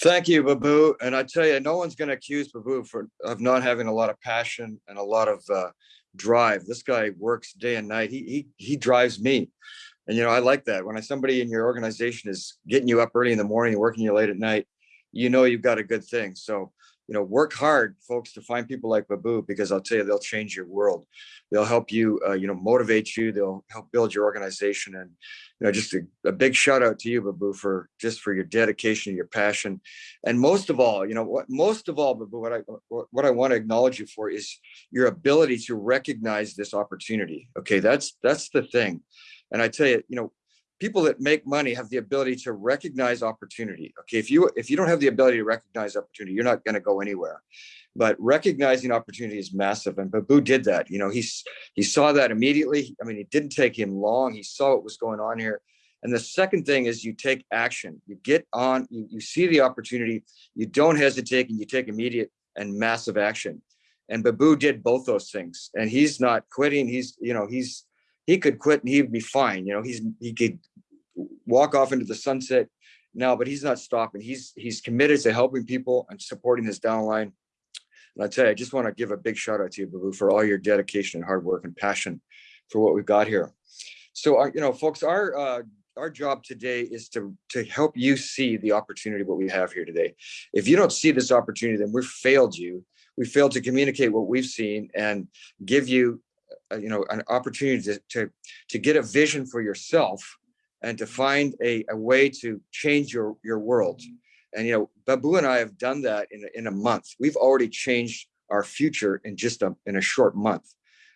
Thank you, Babu. And I tell you, no one's going to accuse Babu for of not having a lot of passion and a lot of uh, drive. This guy works day and night. He he he drives me, and you know I like that. When I, somebody in your organization is getting you up early in the morning, and working you late at night, you know you've got a good thing. So you know, work hard, folks, to find people like Babu, because I'll tell you, they'll change your world. They'll help you, uh, you know, motivate you. They'll help build your organization. And, you know, just a, a, big shout out to you, Babu, for just for your dedication, and your passion. And most of all, you know, what most of all, Babu, what I, what I want to acknowledge you for is your ability to recognize this opportunity. Okay. That's, that's the thing. And I tell you, you know, people that make money have the ability to recognize opportunity. Okay, if you if you don't have the ability to recognize opportunity, you're not going to go anywhere. But recognizing opportunity is massive, and Babu did that. You know, he's he saw that immediately. I mean, it didn't take him long. He saw what was going on here. And the second thing is you take action. You get on. You, you see the opportunity. You don't hesitate, and you take immediate and massive action. And Babu did both those things. And he's not quitting. He's you know he's he could quit and he'd be fine. You know, he's he could walk off into the sunset now, but he's not stopping. He's he's committed to helping people and supporting his downline. And I tell you, I just want to give a big shout out to you, Babu, for all your dedication and hard work and passion for what we've got here. So, our, uh, you know, folks, our uh, our job today is to to help you see the opportunity what we have here today. If you don't see this opportunity, then we've failed you. We failed to communicate what we've seen and give you, you know, an opportunity to, to to get a vision for yourself and to find a, a way to change your, your world. And, you know, Babu and I have done that in a, in a month. We've already changed our future in just a, in a short month.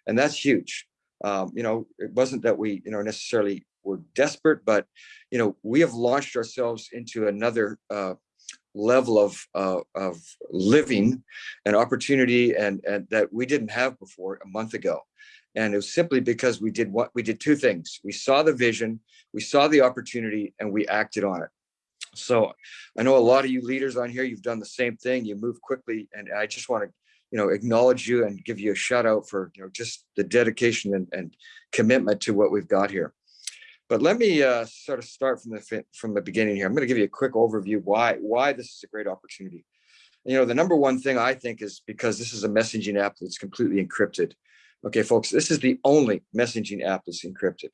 And that's huge. Um, you know, it wasn't that we, you know, necessarily were desperate, but, you know, we have launched ourselves into another uh, level of, uh, of living and opportunity and, and that we didn't have before a month ago. And it was simply because we did what we did two things. We saw the vision, we saw the opportunity, and we acted on it. So I know a lot of you leaders on here, you've done the same thing. You move quickly. And I just want to, you know, acknowledge you and give you a shout out for, you know, just the dedication and, and commitment to what we've got here. But let me uh, sort of start from the from the beginning here. I'm going to give you a quick overview why why this is a great opportunity. You know, the number one thing I think is because this is a messaging app that's completely encrypted. Okay, folks, this is the only messaging app that's encrypted.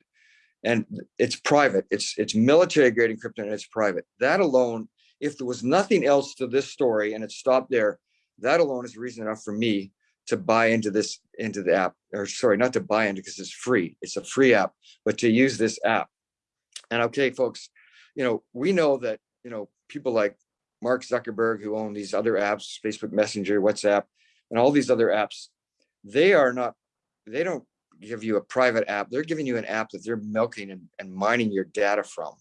And it's private. It's it's military grade encrypted and it's private. That alone, if there was nothing else to this story and it stopped there, that alone is reason enough for me to buy into this into the app or sorry not to buy into because it's free it's a free app but to use this app and okay folks you know we know that you know people like mark zuckerberg who own these other apps facebook messenger whatsapp and all these other apps they are not they don't give you a private app. They're giving you an app that they're milking and, and mining your data from.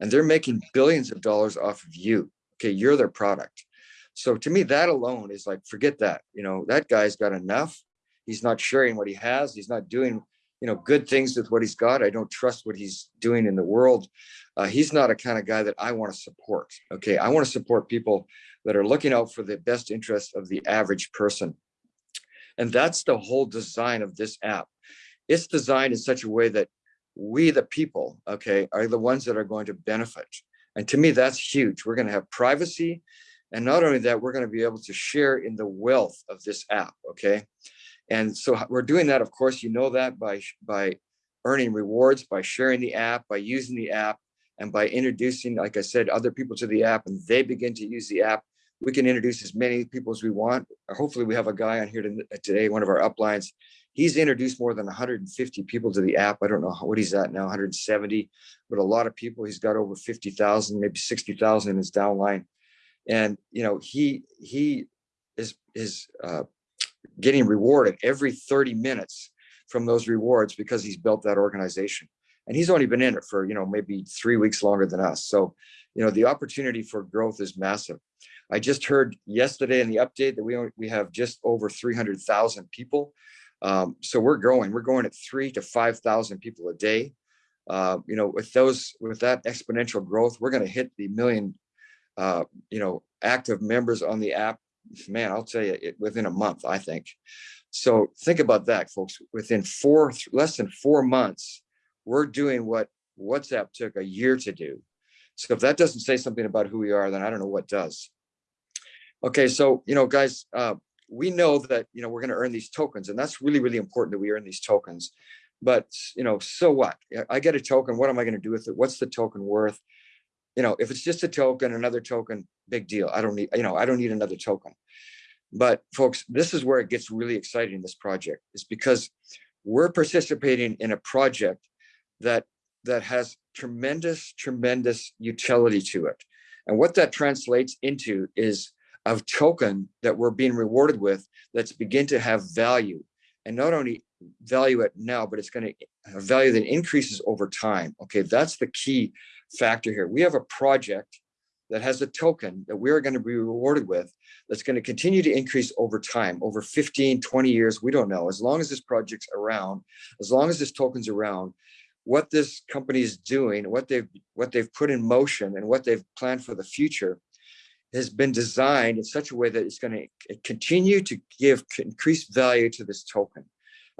And they're making billions of dollars off of you. Okay, you're their product. So to me, that alone is like, forget that. You know, that guy's got enough. He's not sharing what he has. He's not doing, you know, good things with what he's got. I don't trust what he's doing in the world. Uh, he's not a kind of guy that I want to support. Okay, I want to support people that are looking out for the best interest of the average person. And that's the whole design of this app. It's designed in such a way that we, the people, okay, are the ones that are going to benefit. And to me, that's huge. We're going to have privacy. And not only that, we're going to be able to share in the wealth of this app, okay? And so we're doing that, of course, you know that by, by earning rewards, by sharing the app, by using the app, and by introducing, like I said, other people to the app and they begin to use the app we can introduce as many people as we want. Hopefully we have a guy on here today, one of our uplines. He's introduced more than 150 people to the app. I don't know what he's at now, 170, but a lot of people. He's got over 50,000, maybe 60,000 in his downline. And, you know, he he is, is uh, getting rewarded every 30 minutes from those rewards because he's built that organization. And he's only been in it for, you know, maybe three weeks longer than us. So, you know, the opportunity for growth is massive. I just heard yesterday in the update that we, we have just over 300,000 people. Um, so we're growing, we're going at three to 5,000 people a day. Uh, you know, with those, with that exponential growth, we're going to hit the million, uh, you know, active members on the app. Man, I'll tell you, it, within a month, I think. So think about that, folks. Within four, less than four months, we're doing what WhatsApp took a year to do. So if that doesn't say something about who we are, then I don't know what does. Okay, so, you know, guys, uh, we know that, you know, we're going to earn these tokens and that's really, really important that we earn these tokens. But, you know, so what? I get a token. What am I going to do with it? What's the token worth? You know, if it's just a token, another token, big deal. I don't need, you know, I don't need another token. But folks, this is where it gets really exciting, this project, is because we're participating in a project that that has tremendous, tremendous utility to it. And what that translates into is a token that we're being rewarded with that's begin to have value. And not only value it now, but it's going to have value that increases over time. Okay, that's the key factor here. We have a project that has a token that we're going to be rewarded with that's going to continue to increase over time, over 15, 20 years, we don't know. As long as this project's around, as long as this token's around, what this company is doing, what they've what they've put in motion and what they've planned for the future has been designed in such a way that it's going to continue to give increased value to this token.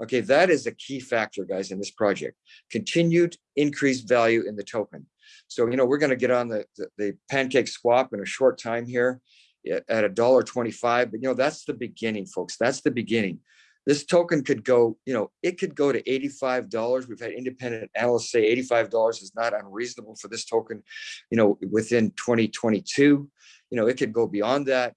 Okay, that is a key factor, guys, in this project. Continued increased value in the token. So, you know, we're going to get on the, the, the PancakeSwap in a short time here at a dollar 25, but you know, that's the beginning, folks. That's the beginning. This token could go, you know, it could go to $85. We've had independent analysts say $85 is not unreasonable for this token, you know, within 2022. You know, it could go beyond that.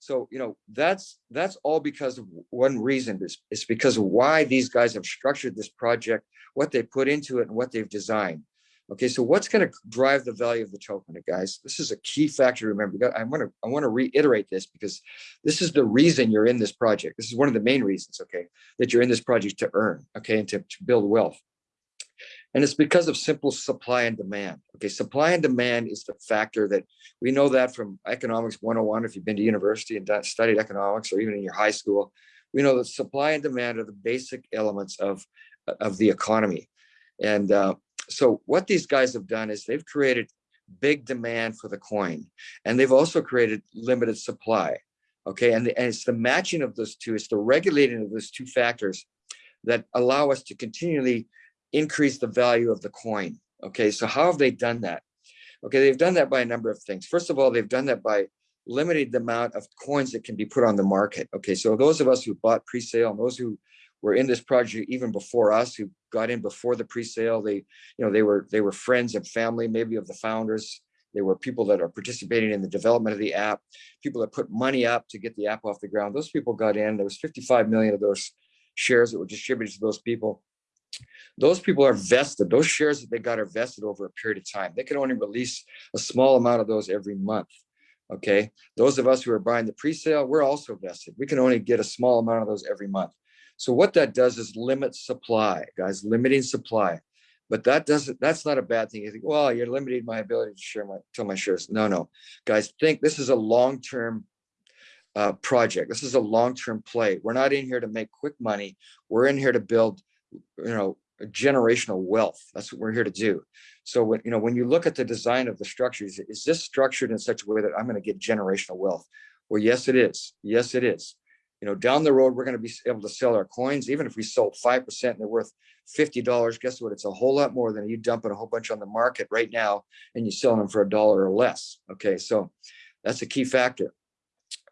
So, you know, that's that's all because of one reason is it's because of why these guys have structured this project, what they put into it and what they've designed. Okay, so what's going to drive the value of the token, guys? This is a key factor remember. I want to I want to reiterate this because this is the reason you're in this project. This is one of the main reasons, okay, that you're in this project to earn, okay, and to, to build wealth. And it's because of simple supply and demand. Okay, supply and demand is the factor that we know that from economics 101. If you've been to university and studied economics, or even in your high school, we know that supply and demand are the basic elements of of the economy. And uh, so what these guys have done is they've created big demand for the coin and they've also created limited supply okay and, the, and it's the matching of those two it's the regulating of those two factors that allow us to continually increase the value of the coin okay? So how have they done that? Okay they've done that by a number of things. First of all they've done that by limiting the amount of coins that can be put on the market okay? So those of us who bought pre-sale and those who were in this project even before us who got in before the pre-sale they you know they were they were friends and family maybe of the founders. They were people that are participating in the development of the app people that put money up to get the app off the ground. Those people got in. There was 55 million of those shares that were distributed to those people those people are vested those shares that they got are vested over a period of time they can only release a small amount of those every month okay those of us who are buying the pre-sale we're also vested we can only get a small amount of those every month so what that does is limit supply, guys, limiting supply. But that doesn't, that's not a bad thing. You think, well, you're limiting my ability to share my, tell my shares. No, no, guys, think this is a long-term uh, project. This is a long-term play. We're not in here to make quick money. We're in here to build, you know, generational wealth. That's what we're here to do. So when, you know, when you look at the design of the structures, is this structured in such a way that I'm going to get generational wealth? Well, yes, it is. Yes, it is you know, down the road, we're going to be able to sell our coins. Even if we sold 5% and they're worth $50, guess what? It's a whole lot more than you dumping a whole bunch on the market right now and you selling them for a dollar or less. Okay. So that's a key factor.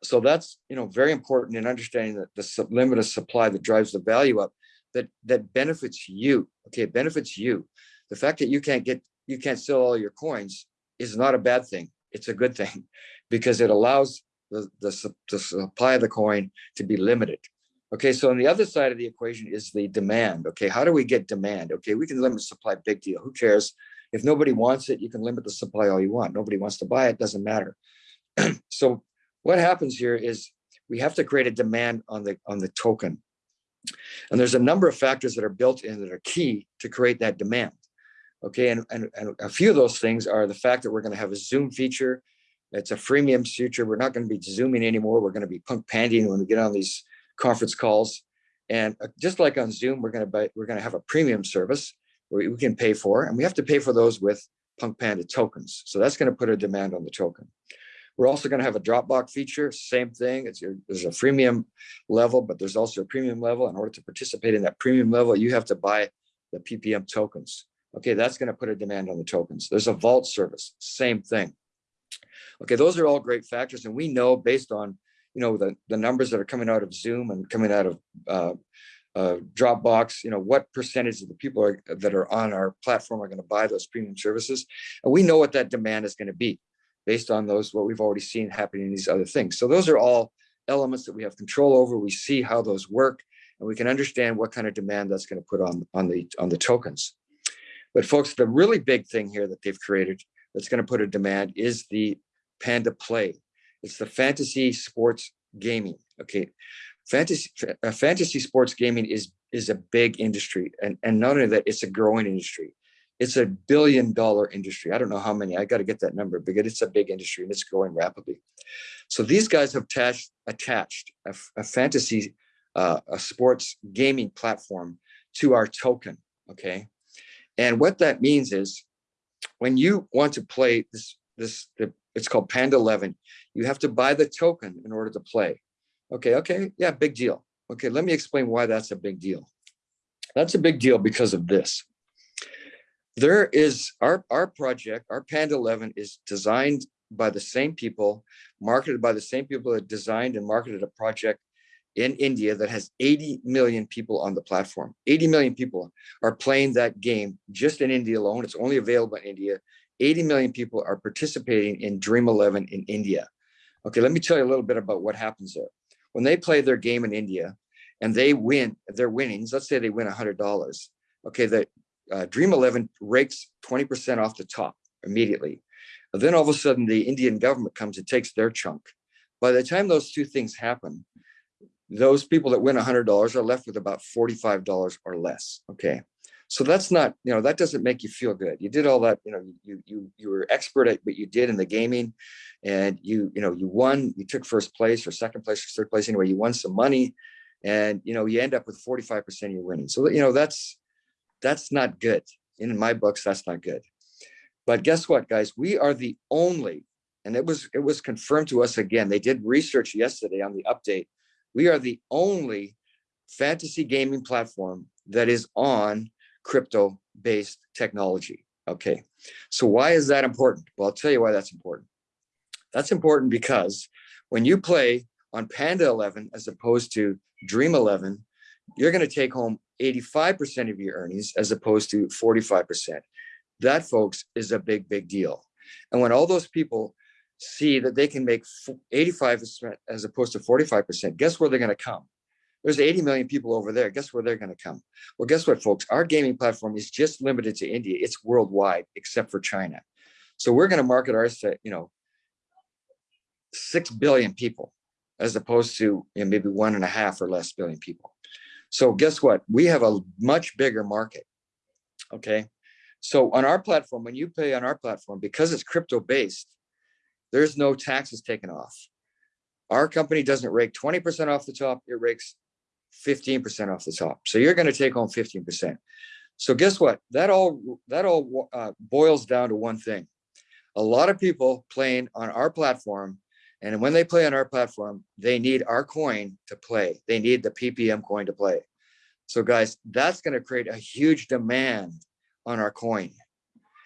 So that's, you know, very important in understanding that the limit of supply that drives the value up that, that benefits you. Okay. It benefits you. The fact that you can't get, you can't sell all your coins is not a bad thing. It's a good thing because it allows the, the, the supply of the coin to be limited. Okay, so on the other side of the equation is the demand. Okay, how do we get demand? Okay, we can limit supply, big deal. Who cares? If nobody wants it, you can limit the supply all you want. Nobody wants to buy it, doesn't matter. so what happens here is we have to create a demand on the on the token. And there's a number of factors that are built in that are key to create that demand. Okay, and, and, and a few of those things are the fact that we're going to have a Zoom feature it's a freemium feature. We're not going to be zooming anymore. We're going to be punk pandying when we get on these conference calls. And uh, just like on Zoom, we're going to buy, we're going to have a premium service where we can pay for, and we have to pay for those with Punk Panda tokens. So that's going to put a demand on the token. We're also going to have a Dropbox feature, same thing. It's your, there's a freemium level, but there's also a premium level. In order to participate in that premium level, you have to buy the PPM tokens. Okay, that's going to put a demand on the tokens. There's a vault service, same thing. Okay, those are all great factors. And we know based on, you know, the, the numbers that are coming out of Zoom and coming out of uh, uh, Dropbox, you know, what percentage of the people are, that are on our platform are going to buy those premium services. And we know what that demand is going to be based on those, what we've already seen happening in these other things. So those are all elements that we have control over. We see how those work and we can understand what kind of demand that's going to put on, on, the, on the tokens. But folks, the really big thing here that they've created that's going to put a demand is the Panda Play. It's the fantasy sports gaming. Okay, fantasy uh, fantasy sports gaming is is a big industry, and and not only that, it's a growing industry. It's a billion dollar industry. I don't know how many. I got to get that number because it's a big industry and it's growing rapidly. So these guys have attached attached a, a fantasy uh, a sports gaming platform to our token. Okay, and what that means is when you want to play this this the, it's called Panda 11. You have to buy the token in order to play. Okay, okay, yeah, big deal. Okay, let me explain why that's a big deal. That's a big deal because of this. There is our, our project, our Panda 11 is designed by the same people, marketed by the same people that designed and marketed a project in India that has 80 million people on the platform. 80 million people are playing that game just in India alone. It's only available in India. 80 million people are participating in Dream 11 in India. Okay, let me tell you a little bit about what happens there. When they play their game in India and they win their winnings, let's say they win $100. Okay, the uh, Dream 11 rakes 20% off the top immediately. And then all of a sudden the Indian government comes and takes their chunk. By the time those two things happen, those people that win $100 are left with about $45 or less. Okay so that's not you know that doesn't make you feel good you did all that you know you you you were expert at what you did in the gaming and you you know you won you took first place or second place or third place anyway you won some money and you know you end up with 45 percent of your winning so you know that's that's not good in my books that's not good but guess what guys we are the only and it was it was confirmed to us again they did research yesterday on the update we are the only fantasy gaming platform that is on crypto based technology. Okay, so why is that important? Well, I'll tell you why that's important. That's important because when you play on Panda 11 as opposed to Dream 11, you're going to take home 85% of your earnings as opposed to 45%. That, folks, is a big, big deal. And when all those people see that they can make 85% as opposed to 45%, guess where they're going to come? There's 80 million people over there. Guess where they're going to come? Well, guess what, folks? Our gaming platform is just limited to India. It's worldwide, except for China. So we're going to market ours to, you know, 6 billion people, as opposed to you know, maybe one and a half or less billion people. So guess what? We have a much bigger market. Okay. So on our platform, when you pay on our platform, because it's crypto based, there's no taxes taken off. Our company doesn't rake 20% off the top, it rakes 15% off the top. So you're going to take home 15%. So guess what? That all that all uh, boils down to one thing. A lot of people playing on our platform, and when they play on our platform, they need our coin to play. They need the PPM coin to play. So guys, that's going to create a huge demand on our coin.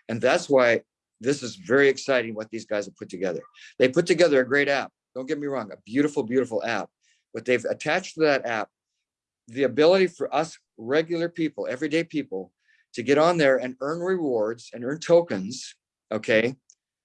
And that's why this is very exciting what these guys have put together. They put together a great app. Don't get me wrong, a beautiful, beautiful app. But they've attached to that app the ability for us regular people, everyday people, to get on there and earn rewards and earn tokens, okay,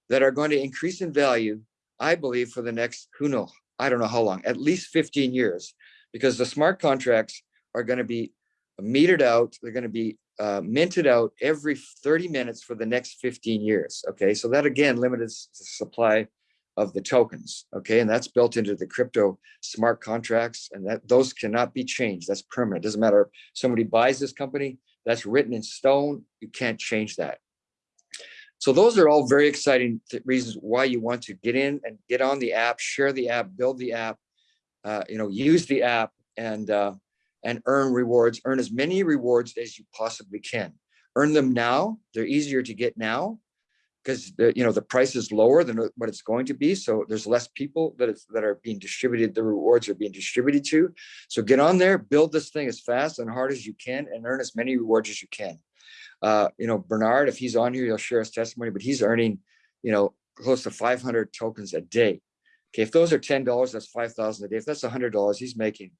that are going to increase in value, I believe, for the next, who knows, I don't know how long, at least 15 years, because the smart contracts are going to be metered out. They're going to be uh, minted out every 30 minutes for the next 15 years. Okay, so that again limits the supply of the tokens. Okay, and that's built into the crypto smart contracts, and that those cannot be changed. That's permanent. Doesn't matter if somebody buys this company, that's written in stone. You can't change that. So those are all very exciting reasons why you want to get in and get on the app, share the app, build the app, uh, you know, use the app and uh, and earn rewards. Earn as many rewards as you possibly can. Earn them now. They're easier to get now because you know the price is lower than what it's going to be so there's less people that that are being distributed the rewards are being distributed to so get on there build this thing as fast and hard as you can and earn as many rewards as you can Uh, you know, Bernard, if he's on here, he'll share his testimony, but he's earning, you know, close to 500 tokens a day. Okay, if those are $10, that's 5,000 a day. If that's $100, he's making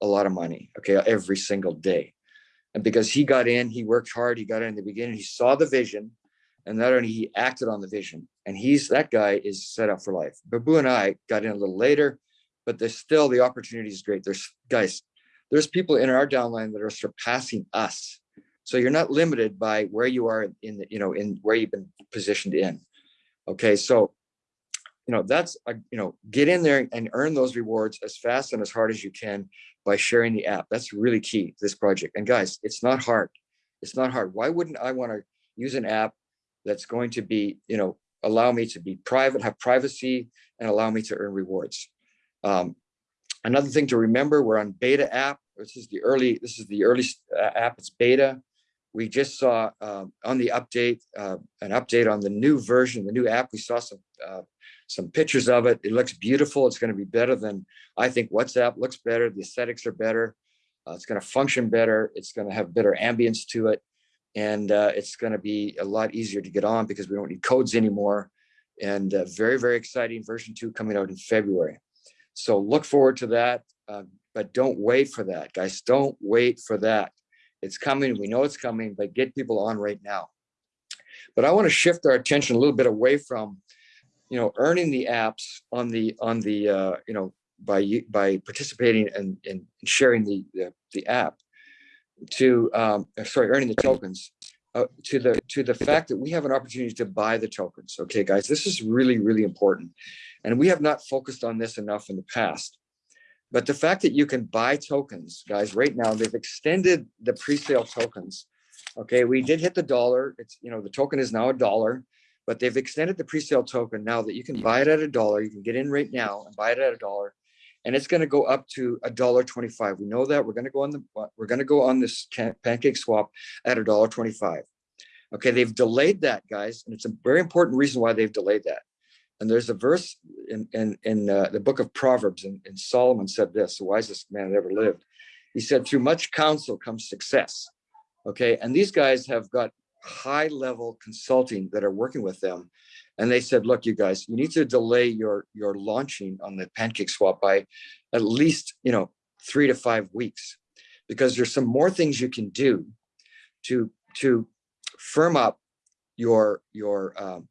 a lot of money, okay, every single day. And because he got in, he worked hard, he got in, in the beginning, he saw the vision, and not only he acted on the vision, and he's that guy is set up for life. Babu and I got in a little later, but there's still the opportunity is great. There's guys, there's people in our downline that are surpassing us. So you're not limited by where you are in the, you know, in where you've been positioned in. Okay, so you know, that's, a, you know, get in there and earn those rewards as fast and as hard as you can by sharing the app. That's really key to this project. And guys, it's not hard. It's not hard. Why wouldn't I want to use an app that's going to be, you know, allow me to be private, have privacy, and allow me to earn rewards. Um, another thing to remember, we're on beta app. This is the early, this is the early uh, app, it's beta. We just saw um, on the update, uh, an update on the new version, the new app. We saw some uh, some pictures of it. It looks beautiful. It's going to be better than I think WhatsApp looks better. The aesthetics are better. Uh, it's going to function better. It's going to have better ambience to it. And uh, it's going to be a lot easier to get on because we don't need codes anymore. And uh, very, very exciting version two coming out in February. So look forward to that. Uh, but don't wait for that, guys. Don't wait for that. It's coming. We know it's coming, but get people on right now. But I want to shift our attention a little bit away from you know, earning the apps on the on the uh, you know by by participating and, and sharing the, the, the app to um, uh, sorry earning the tokens uh, to the to the fact that we have an opportunity to buy the tokens. Okay, guys, this is really really important, and we have not focused on this enough in the past. But the fact that you can buy tokens, guys, right now they've extended the pre-sale tokens. Okay, we did hit the dollar. It's you know the token is now a dollar but they've extended the pre-sale token now that you can buy it at a dollar. You can get in right now and buy it at a dollar, and it's going to go up to a dollar twenty-five. We know that we're going to go on the we're going to go on this PancakeSwap at a dollar twenty-five. Okay, they've delayed that, guys, and it's a very important reason why they've delayed that. And there's a verse in in, in uh, the book of Proverbs, and, and Solomon said this: "The wisest man that ever lived." He said, "Through much counsel comes success." Okay, and these guys have got high level consulting that are working with them. And they said, look, you guys, you need to delay your, your launching on the PancakeSwap by at least, you know, three to five weeks, because there's some more things you can do to, to firm up your, your, um,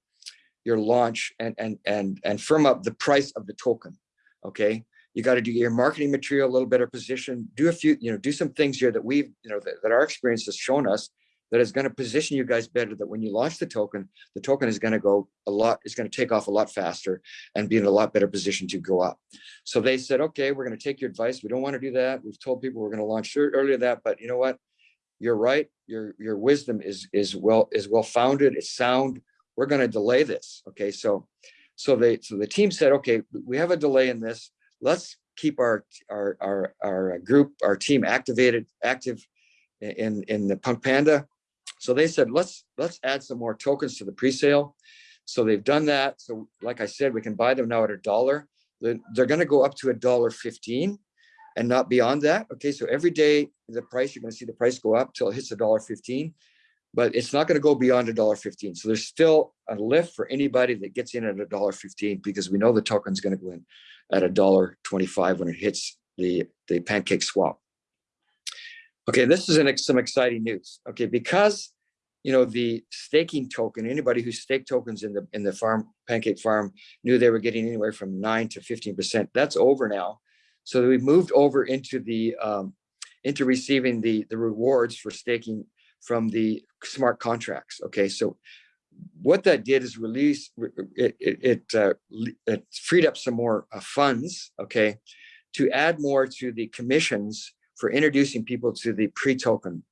your launch and, and, and, and firm up the price of the token. Okay. You got to do your marketing material a little better position, do a few, you know, do some things here that we've, you know, that, that our experience has shown us that is going to position you guys better that when you launch the token, the token is going to go a lot, it's going to take off a lot faster and be in a lot better position to go up. So they said, okay, we're going to take your advice. We don't want to do that. We've told people we're going to launch earlier that, but you know what? You're right. Your, your wisdom is, is well, is well founded. It's sound. We're going to delay this. Okay. So, so they, so the team said, okay, we have a delay in this. Let's keep our, our, our, our group, our team activated, active in, in the Punk Panda so they said, let's let's add some more tokens to the pre-sale. So they've done that. So like I said, we can buy them now at a dollar. They're, they're going to go up to a dollar 15 and not beyond that. Okay, so every day the price, you're going to see the price go up till it hits a dollar 15, but it's not going to go beyond a dollar 15. So there's still a lift for anybody that gets in at a dollar 15 because we know the token's going to go in at a dollar 25 when it hits the, the PancakeSwap. Okay, this is an, some exciting news. Okay, because you know the staking token, anybody who staked tokens in the in the farm pancake farm knew they were getting anywhere from nine to fifteen percent. That's over now, so we moved over into the um, into receiving the the rewards for staking from the smart contracts. Okay, so what that did is release it it it, uh, it freed up some more uh, funds. Okay, to add more to the commissions for introducing people to the pre-token.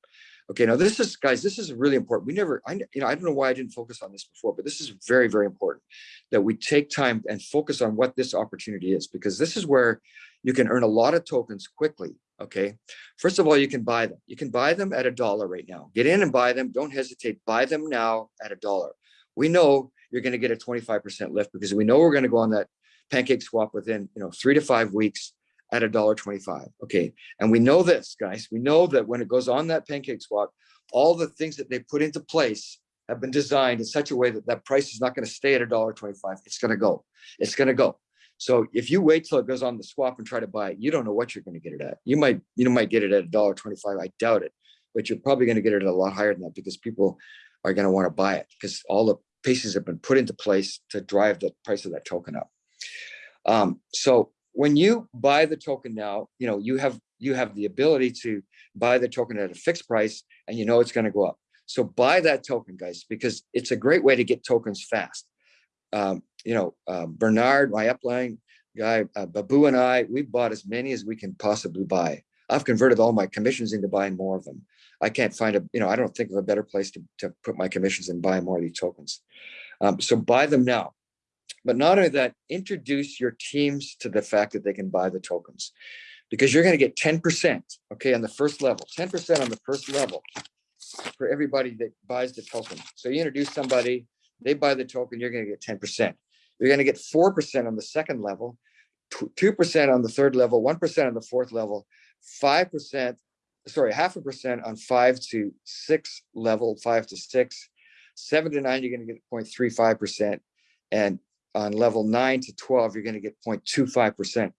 Okay, now this is, guys, this is really important. We never, I, you know, I don't know why I didn't focus on this before, but this is very, very important that we take time and focus on what this opportunity is, because this is where you can earn a lot of tokens quickly. Okay, first of all, you can buy them. You can buy them at a dollar right now. Get in and buy them. Don't hesitate. Buy them now at a dollar. We know you're going to get a 25% lift because we know we're going to go on that PancakeSwap within, you know, three to five weeks at a dollar twenty-five, okay? And we know this, guys, we know that when it goes on that PancakeSwap, all the things that they put into place have been designed in such a way that that price is not gonna stay at a dollar twenty-five, it's gonna go, it's gonna go. So if you wait till it goes on the swap and try to buy it, you don't know what you're gonna get it at. You might, you might get it at a dollar twenty-five, I doubt it. But you're probably gonna get it at a lot higher than that because people are gonna wanna buy it because all the pieces have been put into place to drive the price of that token up. Um, so when you buy the token now, you know, you have, you have the ability to buy the token at a fixed price and you know it's gonna go up. So buy that token, guys, because it's a great way to get tokens fast. Um, you know, uh, Bernard, my upline guy, uh, Babu and I, we bought as many as we can possibly buy. I've converted all my commissions into buying more of them. I can't find a, you know, I don't think of a better place to, to put my commissions and buy more of these tokens. Um, so buy them now. But not only that, introduce your teams to the fact that they can buy the tokens because you're going to get 10%, okay, on the first level, 10% on the first level for everybody that buys the token. So you introduce somebody, they buy the token, you're going to get 10%. You're going to get 4% on the second level, 2% on the third level, 1% on the fourth level, 5%, sorry, half a percent on five to six level, five to six, seven to nine, you're going to get 0.35%. And on level nine to 12, you're going to get 0.25%.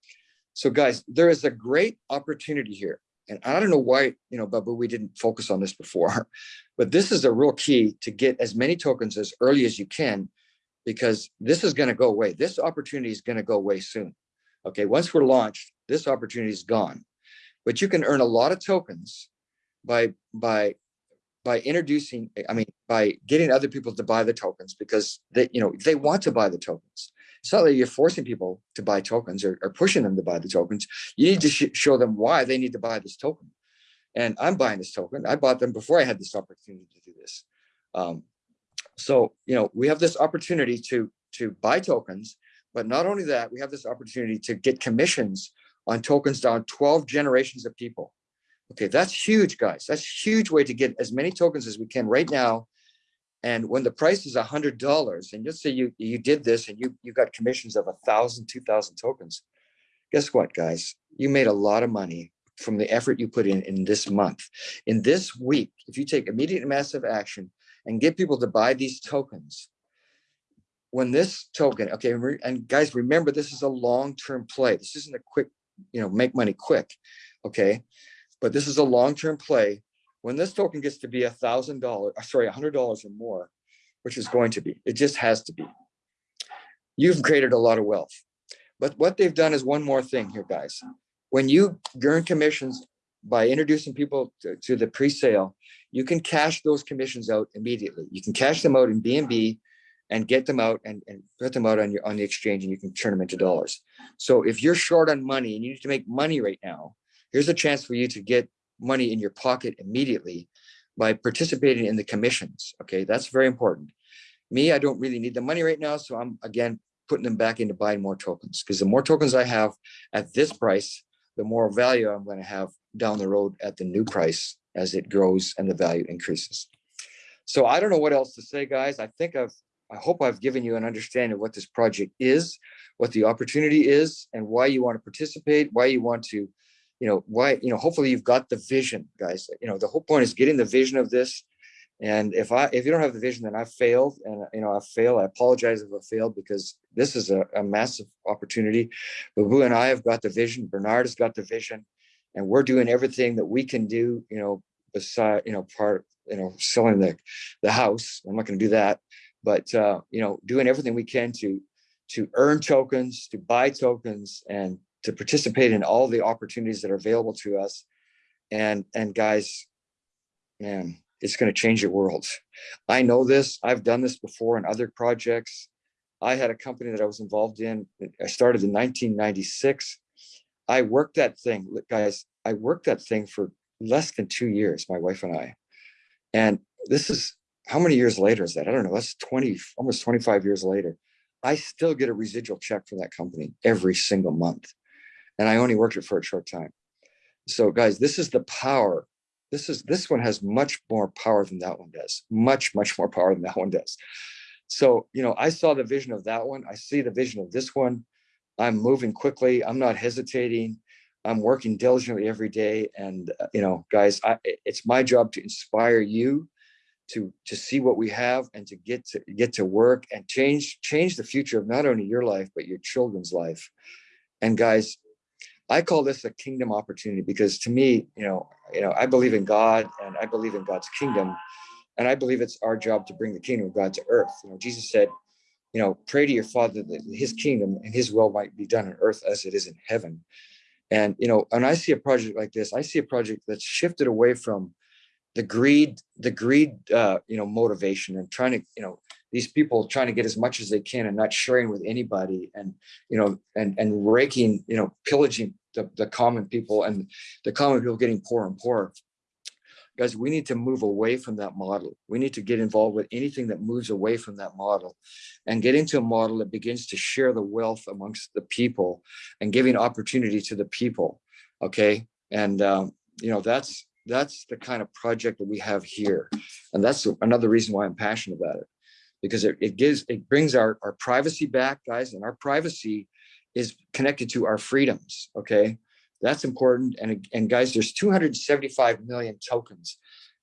So guys, there is a great opportunity here. And I don't know why, you know, Babu, we didn't focus on this before, but this is a real key to get as many tokens as early as you can, because this is going to go away. This opportunity is going to go away soon. Okay, once we're launched, this opportunity is gone. But you can earn a lot of tokens by by by introducing, I mean, by getting other people to buy the tokens because they, you know, they want to buy the tokens. It's not that you're forcing people to buy tokens or, or pushing them to buy the tokens. You need to sh show them why they need to buy this token. And I'm buying this token. I bought them before I had this opportunity to do this. Um, so, you know, we have this opportunity to, to buy tokens, but not only that, we have this opportunity to get commissions on tokens down 12 generations of people. Okay, that's huge, guys. That's a huge way to get as many tokens as we can right now. And when the price is a hundred dollars, and let's say you you did this and you you got commissions of a thousand, two thousand tokens, guess what, guys? You made a lot of money from the effort you put in in this month. In this week, if you take immediate and massive action and get people to buy these tokens, when this token, okay, and guys, remember this is a long-term play. This isn't a quick, you know, make money quick, okay? but this is a long-term play. When this token gets to be a thousand dollars, uh, sorry, a hundred dollars or more, which is going to be, it just has to be. You've created a lot of wealth. But what they've done is one more thing here, guys. When you earn commissions by introducing people to, to the pre-sale, you can cash those commissions out immediately. You can cash them out in BNB and get them out and, and put them out on your on the exchange and you can turn them into dollars. So if you're short on money and you need to make money right now, here's a chance for you to get money in your pocket immediately by participating in the commissions. Okay, that's very important. Me, I don't really need the money right now. So I'm again putting them back into buying more tokens because the more tokens I have at this price, the more value I'm going to have down the road at the new price as it grows and the value increases. So I don't know what else to say, guys. I think I've, I hope I've given you an understanding of what this project is, what the opportunity is, and why you want to participate, why you want to you know, why, you know, hopefully you've got the vision, guys. You know, the whole point is getting the vision of this. And if I, if you don't have the vision, then I failed and, you know, I fail. I apologize if I failed because this is a, a massive opportunity. Babu and I have got the vision. Bernard has got the vision and we're doing everything that we can do, you know, beside, you know, part, you know, selling the, the house. I'm not going to do that, but, uh, you know, doing everything we can to, to earn tokens, to buy tokens and to participate in all the opportunities that are available to us. And, and guys, man, it's going to change your world. I know this. I've done this before in other projects. I had a company that I was involved in. I started in 1996. I worked that thing, guys. I worked that thing for less than two years, my wife and I. And this is how many years later is that? I don't know. That's 20, almost 25 years later. I still get a residual check from that company every single month and I only worked it for a short time. So guys, this is the power. This is this one has much more power than that one does. Much, much more power than that one does. So, you know, I saw the vision of that one. I see the vision of this one. I'm moving quickly. I'm not hesitating. I'm working diligently every day. And, uh, you know, guys, I, it's my job to inspire you to, to see what we have and to get to get to work and change, change the future of not only your life, but your children's life. And guys, I call this a kingdom opportunity because to me, you know, you know, I believe in God and I believe in God's kingdom. And I believe it's our job to bring the kingdom of God to earth. You know, Jesus said, you know, pray to your father that his kingdom and his will might be done on earth as it is in heaven. And, you know, when I see a project like this, I see a project that's shifted away from the greed, the greed, uh, you know, motivation and trying to, you know, these people trying to get as much as they can and not sharing with anybody and, you know, and, and raking, you know, pillaging the, the common people and the common people getting poorer and poorer guys, we need to move away from that model. We need to get involved with anything that moves away from that model and get into a model that begins to share the wealth amongst the people and giving opportunity to the people. Okay. And, um, you know, that's, that's the kind of project that we have here. And that's another reason why I'm passionate about it because it, it gives, it brings our, our privacy back guys and our privacy is connected to our freedoms. Okay. That's important. And, and guys, there's 275 million tokens.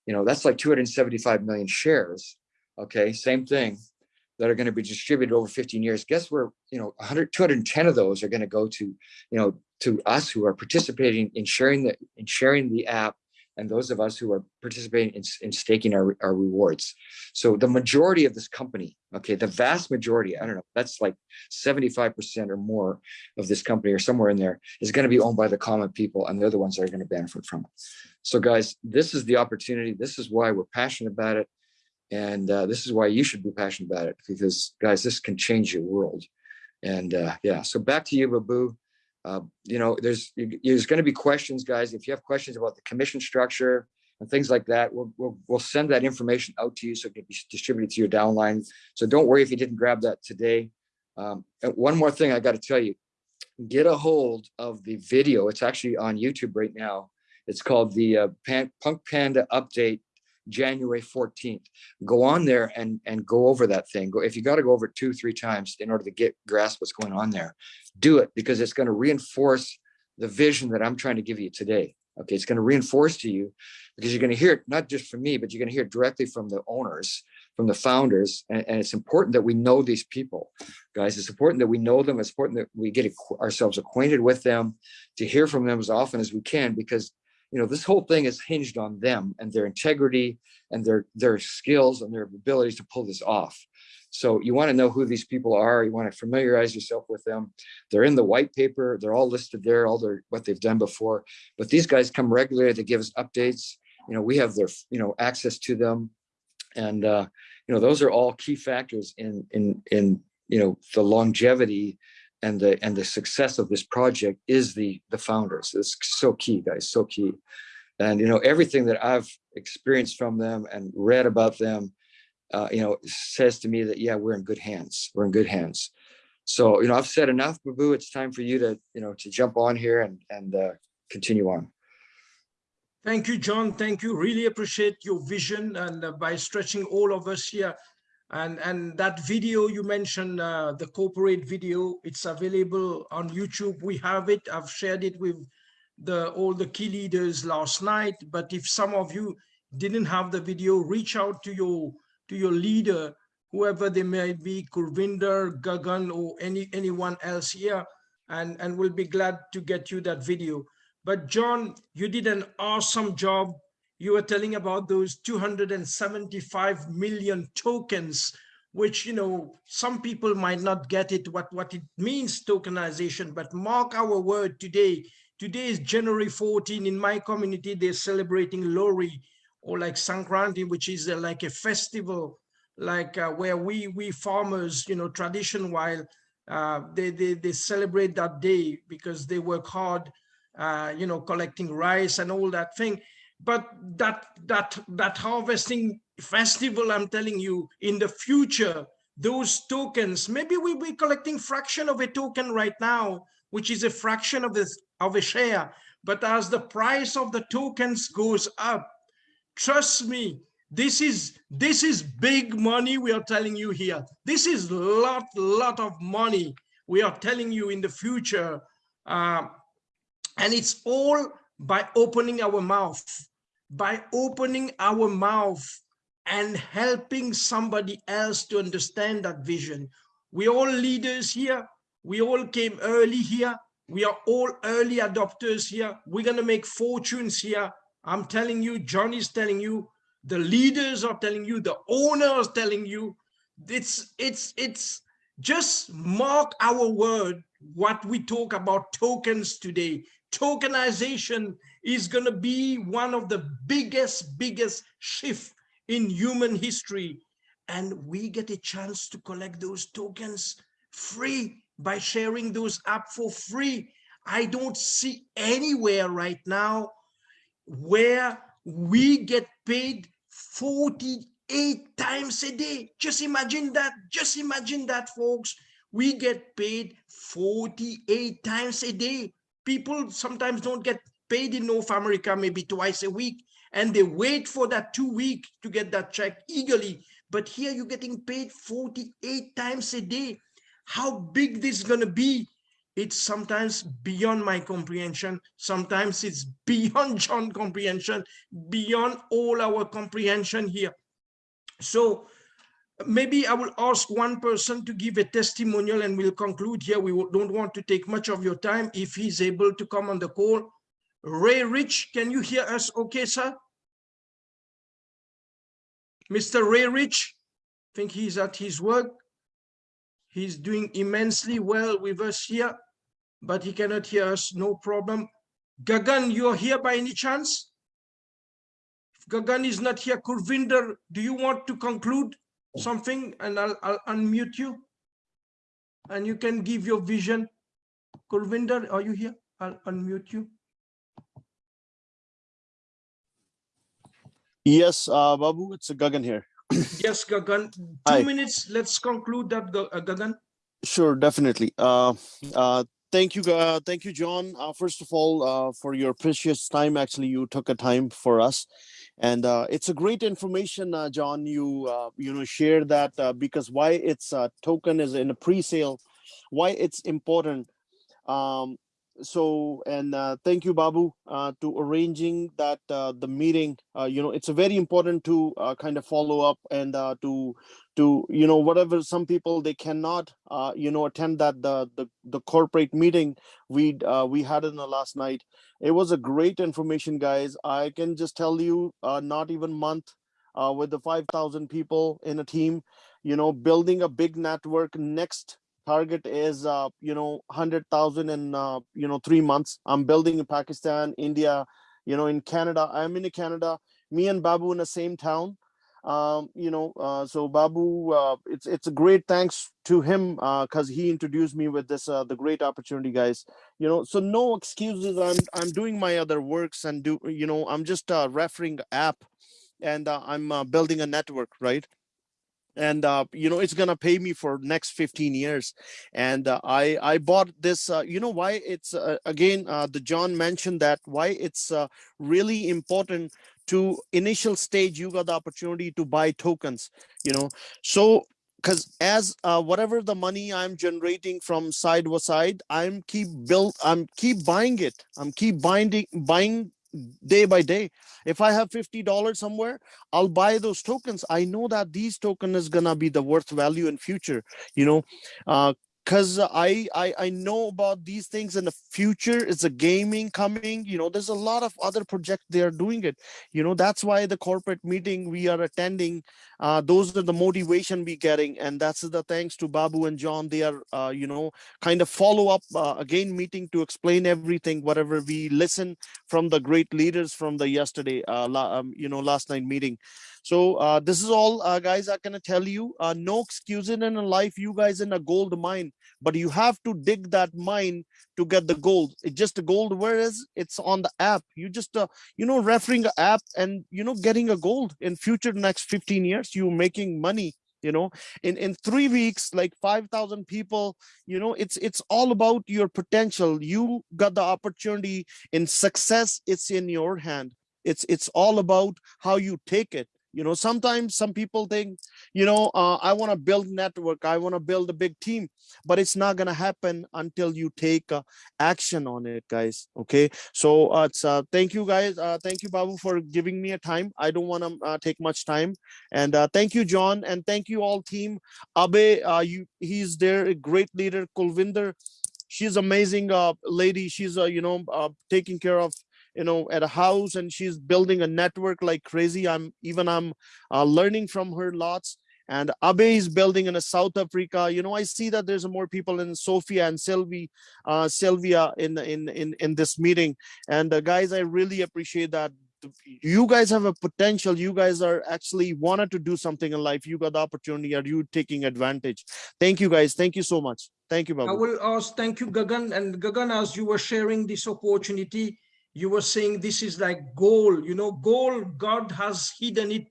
You know, that's like 275 million shares. Okay, same thing that are going to be distributed over 15 years. Guess where, you know, 100, 210 of those are going to go to, you know, to us who are participating in sharing the, in sharing the app and those of us who are participating in, in staking our, our rewards. So the majority of this company, okay, the vast majority, I don't know, that's like 75% or more of this company or somewhere in there is going to be owned by the common people and they're the ones that are going to benefit from it. So guys, this is the opportunity. This is why we're passionate about it. And uh, this is why you should be passionate about it because guys, this can change your world. And uh, yeah, so back to you, Babu. Uh, you know, there's there's going to be questions, guys. If you have questions about the commission structure and things like that, we'll, we'll, we'll send that information out to you so it can be distributed to your downline. So don't worry if you didn't grab that today. Um, one more thing I got to tell you, get a hold of the video. It's actually on YouTube right now. It's called the uh, Pan Punk Panda Update January 14th. Go on there and, and go over that thing. Go If you got to go over it two, three times in order to get grasp what's going on there, do it because it's going to reinforce the vision that I'm trying to give you today. Okay, it's going to reinforce to you because you're going to hear it not just from me, but you're going to hear it directly from the owners, from the founders. And, and, it's important that we know these people, guys. It's important that we know them. It's important that we get ourselves acquainted with them, to hear from them as often as we can, because you know, this whole thing is hinged on them and their integrity and their their skills and their abilities to pull this off. So you want to know who these people are. You want to familiarize yourself with them. They're in the white paper. They're all listed there, all their what they've done before. But these guys come regularly to give us updates. You know, we have their you know access to them, and uh, you know those are all key factors in in in you know the longevity and the and the success of this project is the the founders. It's so key guys so key. And you know everything that i've experienced from them and read about them uh, you know says to me that yeah we're in good hands. We're in good hands. So you know i've said enough babu. It's time for you to you know to jump on here and and uh, continue on. Thank you john. Thank you. Really appreciate your vision and uh, by stretching all of us here and and that video you mentioned uh, the corporate video it's available on youtube. We have it. I've shared it with the all the key leaders last night. But if some of you didn't have the video reach out to your to your leader whoever they may be kurvinder gagan or any anyone else here and and we'll be glad to get you that video. But john you did an awesome job you were telling about those 275 million tokens which you know some people might not get it what what it means tokenization. But mark our word today. Today is january 14 in my community they're celebrating Lohri or like sankranti which is uh, like a festival like uh, where we we farmers you know tradition while uh, they, they they celebrate that day because they work hard uh, you know collecting rice and all that thing but that that that harvesting festival i'm telling you in the future those tokens maybe we'll be collecting fraction of a token right now which is a fraction of this of a share. But as the price of the tokens goes up trust me this is this is big money we are telling you here. This is lot lot of money we are telling you in the future. Uh, And it's all by opening our mouth, by opening our mouth and helping somebody else to understand that vision. We all leaders here. We all came early here. We are all early adopters here. We're going to make fortunes here. I'm telling you, Johnny's telling you, the leaders are telling you, the owners telling you, it's, it's, it's just mark our word, what we talk about tokens today. Tokenization is going to be one of the biggest, biggest shift in human history. And we get a chance to collect those tokens free by sharing those app for free. I don't see anywhere right now where we get paid 48 times a day. Just imagine that. Just imagine that, folks. We get paid 48 times a day. People sometimes don't get paid in North America maybe twice a week, and they wait for that two week to get that check eagerly. But here you're getting paid 48 times a day. How big this is going to be it's sometimes beyond my comprehension. Sometimes it's beyond John comprehension, beyond all our comprehension here. So maybe I will ask one person to give a testimonial and we'll conclude here. We don't want to take much of your time if he's able to come on the call. Ray Rich, can you hear us okay, sir? Mr. Ray Rich, I think he's at his work. He's doing immensely well with us here but he cannot hear us, no problem. Gagan, you're here by any chance? If Gagan is not here, Kurvinder, do you want to conclude something and I'll, I'll unmute you? And you can give your vision. Kurvinder, are you here? I'll unmute you. Yes, uh, Babu, it's Gagan here. yes, Gagan. Two Hi. minutes. Let's conclude that, uh, Gagan. Sure, definitely. Uh, uh, thank you uh, thank you john uh, first of all uh, for your precious time actually you took a time for us and uh, it's a great information uh, john you uh, you know share that because why it's token is in a pre-sale why it's important um, so and uh, thank you babu uh, to arranging that uh, the meeting. Uh, you know it's a very important to uh, kind of follow up and uh, to to you know whatever some people they cannot you know attend that the the, the corporate meeting we we had in the last night. It was a great information guys. I can just tell you not even month with the 5000 people in a team you know building a big network next target is uh, you know 100,000 in uh, you know three months. I'm building in Pakistan, India, you know in Canada. I'm in Canada. Me and Babu in the same town. Um, you know, uh, so Babu, uh, it's it's a great thanks to him because uh, he introduced me with this uh, the great opportunity, guys. You know, so no excuses. I'm I'm doing my other works and do you know I'm just uh, referring app, and I'm building a network, right? And uh, you know it's gonna pay me for next 15 years. And uh, i i bought this uh, you know why it's uh, again uh, the john mentioned that why it's uh, really important to initial stage you got the opportunity to buy tokens you know? So because as whatever the money i'm generating from side by side i'm keep build i'm keep buying it. I'm keep binding buying day by day. If i have 50 dollars somewhere i'll buy those tokens. I know that these token is gonna be the worth value in future you know? Uh because I, I i know about these things in the future. It's a gaming coming you know there's a lot of other projects they are doing it. You know that's why the corporate meeting we are attending uh, those are the motivation we getting and that's the thanks to babu and john. They are uh, you know kind of follow up uh, again meeting to explain everything whatever we listen from the great leaders from the yesterday uh, um, you know last night meeting. So uh, this is all uh, guys i can tell you uh, no excuses in life you guys in a gold mine but you have to dig that mine to get the gold. It's just gold whereas it's on the app. You just uh, you know referring an app and you know getting a gold in future next 15 years you're making money you know? In in three weeks like 5000 people you know it's it's all about your potential. You got the opportunity in success it's in your hand. It's it's all about how you take it you know sometimes some people think you know uh, i want to build network i want to build a big team but it's not going to happen until you take uh, action on it guys okay? So uh, it's uh, thank you guys. Uh, thank you babu for giving me a time. I don't want to uh, take much time. And uh, thank you john and thank you all team. Abe you he's there a great leader kulvinder. She's amazing lady. She's you know taking care of you know at a house and she's building a network like crazy. I'm even i'm uh, learning from her lots. And abe is building in a south africa. You know i see that there's more people in sofia and sylvie uh sylvia in in in in this meeting. And uh, guys i really appreciate that. You guys have a potential. You guys are actually wanted to do something in life. You got the opportunity. Are you taking advantage? Thank you guys. Thank you so much. Thank you I will ask, thank you, Gagan. And Gagan, as you were sharing this opportunity, you were saying this is like gold, you know, gold, God has hidden it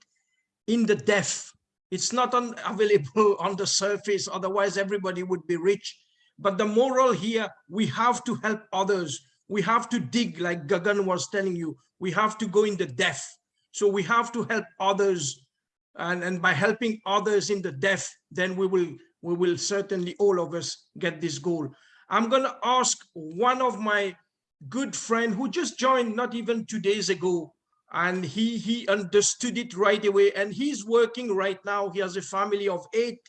in the depth. It's not available on the surface, otherwise everybody would be rich. But the moral here, we have to help others. We have to dig, like Gagan was telling you, we have to go in the depth. So we have to help others. And, and by helping others in the depth, then we will we will certainly all of us get this goal. I'm going to ask one of my good friend who just joined not even two days ago and he he understood it right away and he's working right now. He has a family of eight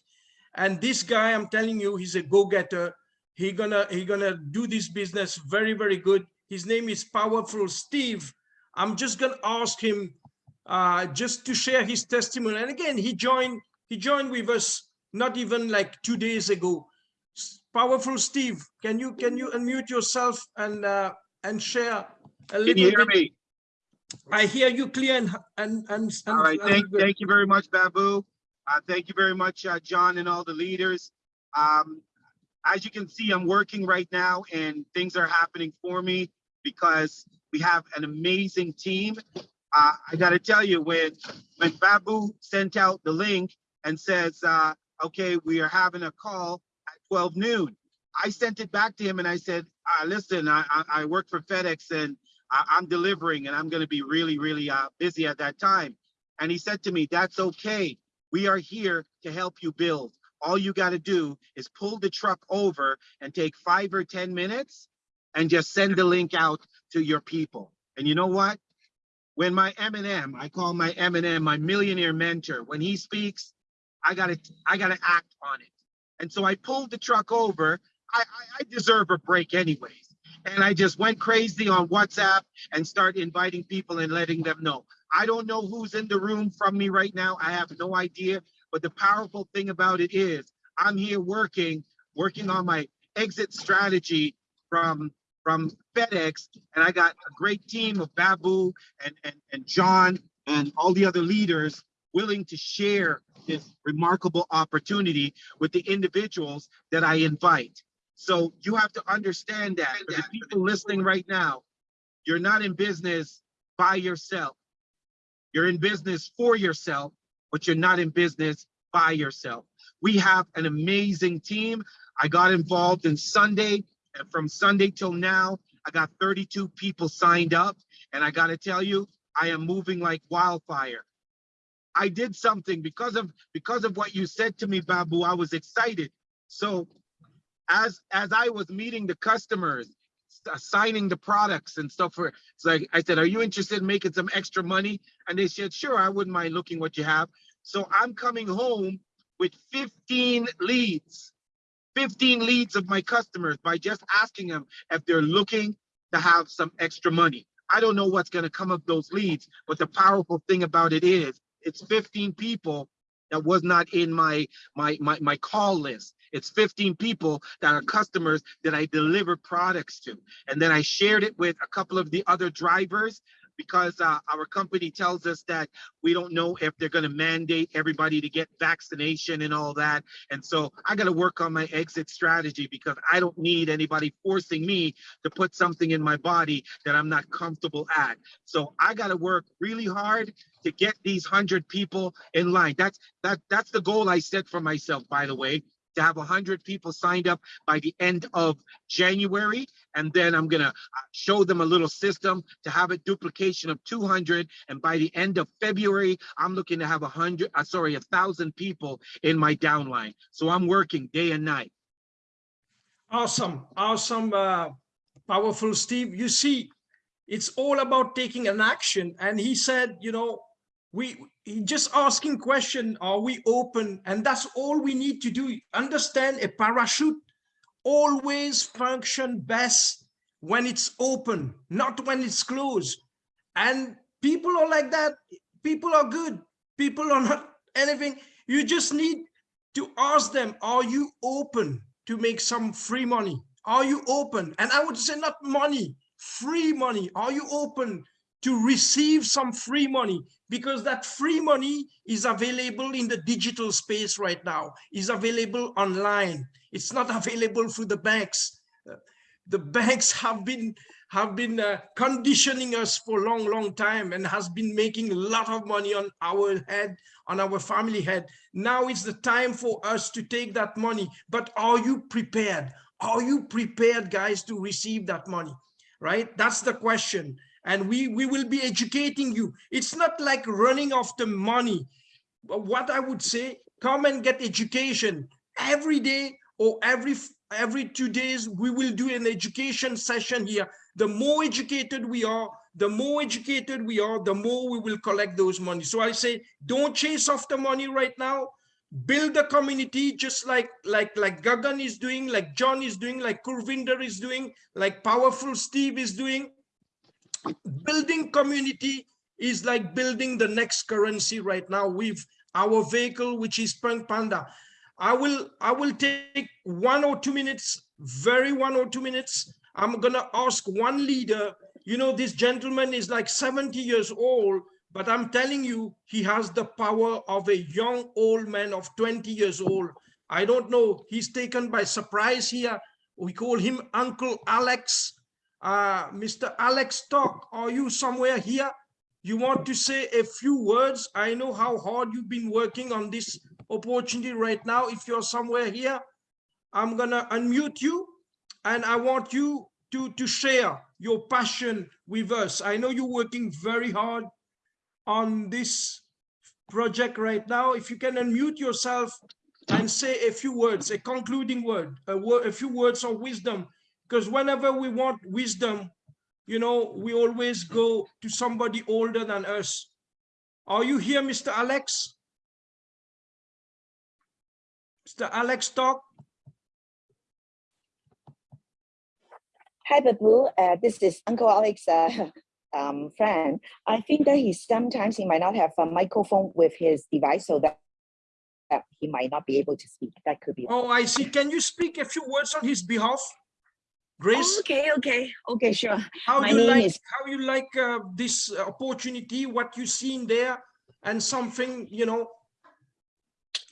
and this guy i'm telling you he's a go-getter. He gonna he gonna do this business very very good. His name is powerful steve. I'm just gonna ask him uh just to share his testimony. And again he joined he joined with us not even like two days ago. Powerful Steve, can you can you unmute yourself and uh, and share a Can little you hear bit? me? I hear you clear and and and. All and- right, and thank, thank you very much, Babu. Uh, thank you very much, uh, John and all the leaders. Um, as you can see, I'm working right now and things are happening for me because we have an amazing team. Uh, I gotta tell you, when, when Babu sent out the link and says, uh, okay, we are having a call 12 noon. I sent it back to him and I said, uh, listen, I, I, I work for FedEx and I, I'm delivering and I'm gonna be really, really, uh, busy at that time. And he said to me, that's okay. We are here to help you build. All you got to do is pull the truck over and take five or 10 minutes and just send the link out to your people. And you know what? When my M&M, I call my M&M my millionaire mentor, when he speaks, I got to I got to act on it. And so I pulled the truck over. I, I, I deserve a break anyways. And I just went crazy on WhatsApp and start inviting people and letting them know. I don't know who's in the room from me right now. I have no idea. But the powerful thing about it is I'm here working, working on my exit strategy from from FedEx. And I got a great team of Babu and, and, and John and all the other leaders willing to share this remarkable opportunity with the individuals that I invite. So you have to understand that the people listening right now, you're not in business by yourself. You're in business for yourself, but you're not in business by yourself. We have an amazing team. I got involved in Sunday, and from Sunday till now, I got 32 people signed up. And I got to tell you, I am moving like wildfire. I did something because of because of what you said to me, Babu. I was excited. So as as I was meeting the customers, s- uh, signing the products and stuff for it's like I said, are you interested in making some extra money? And they said, sure, I wouldn't mind looking what you have. So I'm coming home with 15 leads, 15 leads of my customers by just asking them if they're looking to have some extra money. I don't know what's going to come of those leads, but the powerful thing about it is it's 15 people that was not in my my my, my call list. It's 15 people that are customers that I deliver products to. And then I shared it with a couple of the other drivers because uh, our company tells us that we don't know if they're going to mandate everybody to get vaccination and all that. And so I got to work on my exit strategy because I don't need anybody forcing me to put something in my body that I'm not comfortable at. So I got to work really hard to get these 100 people in line. That's that that's the goal I set for myself by the way, to have 100 people signed up by the end of January. And then I'm going to show them a little system to have a duplication of 200. And by the end of February, I'm looking to have 100, uh, sorry, a thousand people in my downline. So I'm working day and night. Awesome, awesome, uh, powerful Steve. You see, it's all about taking an action. And he said, you know, we just asking question, are we open? And that's all we need to do. Understand a parachute always function best when it's open, not when it's closed. And people are like that. People are good. People are not anything. You just need to ask them, are you open to make some free money? Are you open? And I would say not money, free money. Are you open to receive some free money? Because that free money is available in the digital space right now, is available online. It's not available through the banks. Uh, The banks have been have been uh, conditioning us for a long, long time and has been making a lot of money on our head, on our family head. Now it's the time for us to take that money. But are you prepared? Are you prepared, guys, to receive that money? Right? That's the question. And we, we will be educating you. It's not like running after money. But What I would say, come and get education. Every day or every every two days we will do an education session here. The more educated we are the more educated we are the more we will collect those money. So i say don't chase after money right now. Build a community just like like like gagan is doing like john is doing like kurvinder is doing like powerful steve is doing building community is like building the next currency right now with our vehicle which is punk panda I will I will take one or two minutes, very one or two minutes. I'm gonna ask one leader. You know, this gentleman is like 70 years old, but I'm telling you, he has the power of a young old man of 20 years old. I don't know. He's taken by surprise here. We call him Uncle Alex. Uh, Mr. Alex Talk, are you somewhere here? You want to say a few words? I know how hard you've been working on this opportunity right now. If you're somewhere here, I'm gonna unmute you and I want you to, to share your passion with us. I know you're working very hard on this project right now. If you can unmute yourself and say a few words, a concluding word, a, word, a few words of wisdom, because whenever we want wisdom, you know, we always go to somebody older than us. Are you here, Mr. Alex? Mr. Alex Talk. Hi, Babu. Uh, this is Uncle Alex' uh, um, friend. I think that he sometimes he might not have a microphone with his device, so that, that he might not be able to speak. That could be. Oh, I see. Can you speak a few words on his behalf? Grace, okay, okay, okay, sure. how my you like is- how you like uh, this opportunity, what you seen there, and something you know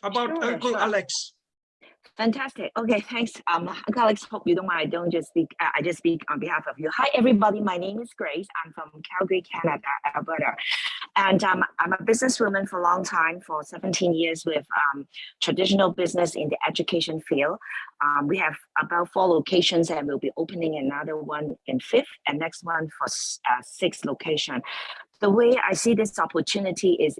about Sure, Uncle sure. Alex. Fantastic. Okay, thanks. Um, Alex, hope you don't mind. I don't just speak. Uh, I just speak on behalf of you. Hi, everybody. My name is Grace. I'm from Calgary, Canada, Alberta, and um, I'm a businesswoman for a long time, for 17 years with um, traditional business in the education field. Um, we have about four locations, and we'll be opening another one in fifth, and next one for uh, sixth location. The way I see this opportunity is,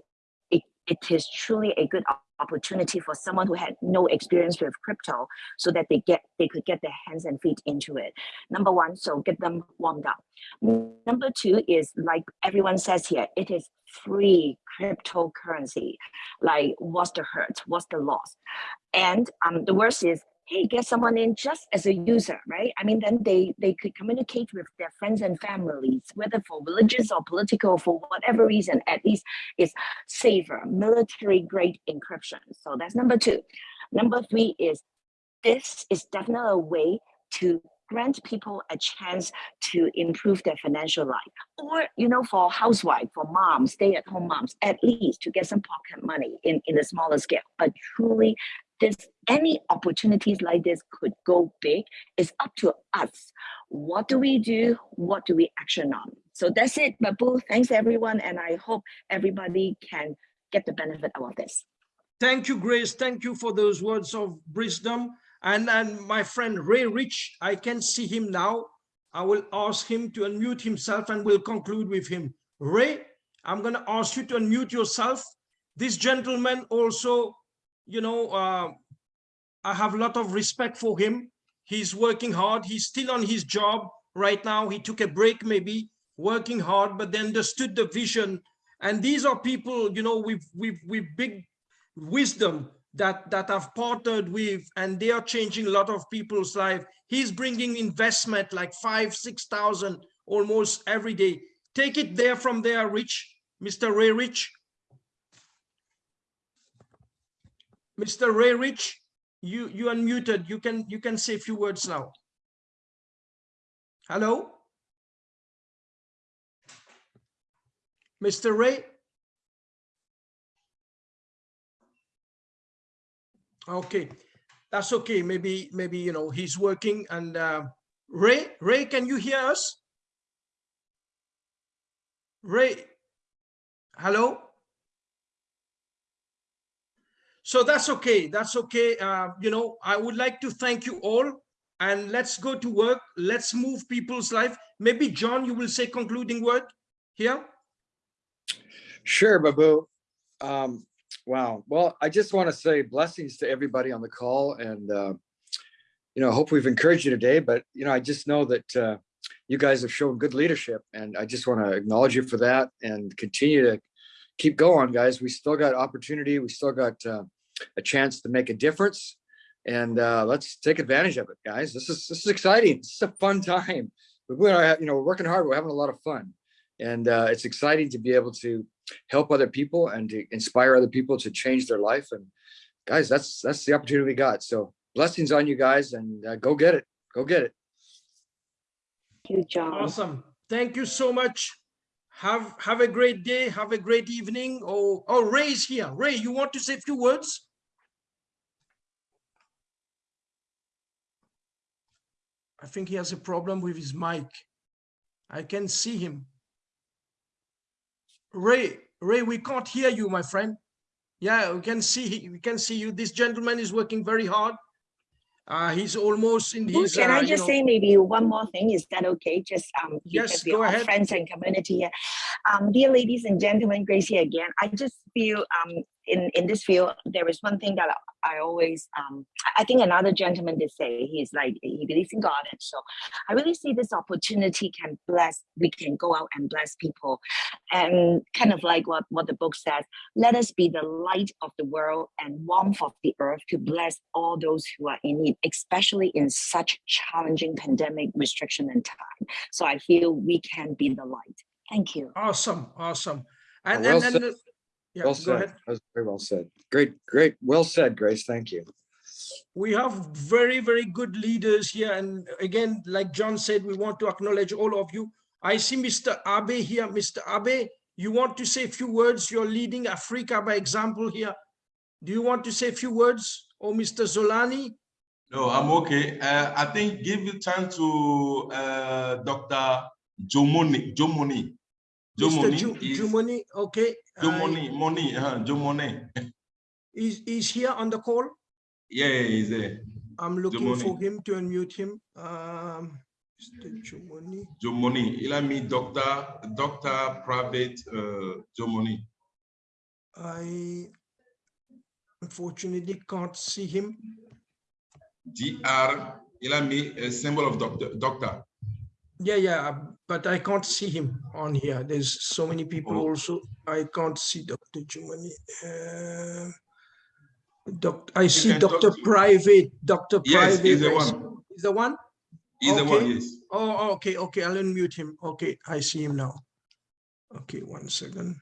it, it is truly a good op- opportunity for someone who had no experience with crypto so that they get they could get their hands and feet into it. Number one so get them warmed up. Number two is like everyone says here it is free cryptocurrency. Like what's the hurt? What's the loss? And um the worst is hey get someone in just as a user right? I mean then they they could communicate with their friends and families whether for religious or political for whatever reason at least it's safer military grade encryption. So that's number two. Number three is this is definitely a way to grant people a chance to improve their financial life. Or you know for housewife for moms stay at home moms at least to get some pocket money in in a smaller scale. But truly this any opportunities like this could go big it's up to us what do we do what do we action on so that's it babu thanks everyone and i hope everybody can get the benefit out of this Thank you, Grace. Thank you for those words of wisdom. And, and my friend Ray Rich, I can see him now. I will ask him to unmute himself and we'll conclude with him. Ray, I'm going to ask you to unmute yourself. This gentleman also, you know, uh, I have a lot of respect for him. He's working hard. He's still on his job right now. He took a break, maybe working hard, but they understood the vision. And these are people, you know, with, with, with big wisdom that that I've partnered with and they are changing a lot of people's life. He's bringing investment like five, 6,000 almost every day. Take it there from there, Rich, Mr. Ray Rich. Mr. Ray Rich, you, you unmuted. You can, you can say a few words now. Hello? Mr. Ray? Okay, that's okay. Maybe, maybe, you know, he's working and uh, Ray, Ray, can you hear us? Ray, hello? So that's okay. That's okay. Uh, you know, I would like to thank you all and let's go to work. Let's move people's life. Maybe John, you will say concluding word here. Sure, Babu. Um, wow. Well, I just want to say blessings to everybody on the call and, uh, you know, I hope we've encouraged you today, but, you know, I just know that uh, you guys have shown good leadership and I just want to acknowledge you for that and continue to keep going, guys. We still got opportunity. We still got uh, a chance to make a difference and uh, let's take advantage of it, guys. This is, this is exciting. This is a fun time. We are, you know, we're working hard. We're having a lot of fun and uh, it's exciting to be able to help other people and to inspire other people to change their life. And guys, that's that's the opportunity we got. So blessings on you guys and uh, go get it. Go get it. Thank you, John. Awesome. Thank you so much. Have have a great day. Have a great evening. Oh, oh, Ray's here. Ray, you want to say a few words? I think he has a problem with his mic. I can see him. Ray, Ray, we can't hear you, my friend. Yeah, we can see we can see you. This gentleman is working very hard. Uh, he's almost in his. Can uh, I you just know- say maybe one more thing? Is that okay? Just um, Yes, go ahead. friends and community here. Um, dear ladies and gentlemen, Gracie again. I just feel um, in in this field there is one thing that I always um, I think another gentleman did say he's like he believes in God, and so I really see this opportunity can bless. We can go out and bless people, and kind of like what what the book says. Let us be the light of the world and warmth of the earth to bless all those who are in need, especially in such challenging pandemic restriction and time. So I feel we can be the light. Thank you. Awesome, awesome. And, well and, said. and, yeah, well go said. ahead. That was very well said. Great, great. Well said, Grace. Thank you. We have very, very good leaders here. And again, like John said, we want to acknowledge all of you. I see Mr. Abe here. Mr. Abe, you want to say a few words? You're leading Africa by example here. Do you want to say a few words? Or Mr. Zolani? No, I'm okay. Uh, I think give the time to uh, Dr. Jomoni. Jomoni. Mr. Jomoni Ju- is Jumoni, okay. uh, Jomoni. Moni. Uh, Jomoni. Is, is here on the call? Yeah, he's there. I'm looking for him to unmute him. Um, Mr. Jumoni. Jomoni. Il a mis Doctor, Doctor Private uh, Jomoni. I unfortunately can't see him. DR. Il a mis a symbol of doctor. Doctor. Yeah, yeah, but I can't see him on here. There's so many people Oh. also. I can't see Dr. Jumani. Uh, doc, I see Dr. Private, Dr. Yes, Private. he's the one. He's the one? He's the one. Yes. Oh, okay, okay, I'll unmute him. Okay, I see him now. Okay, one second.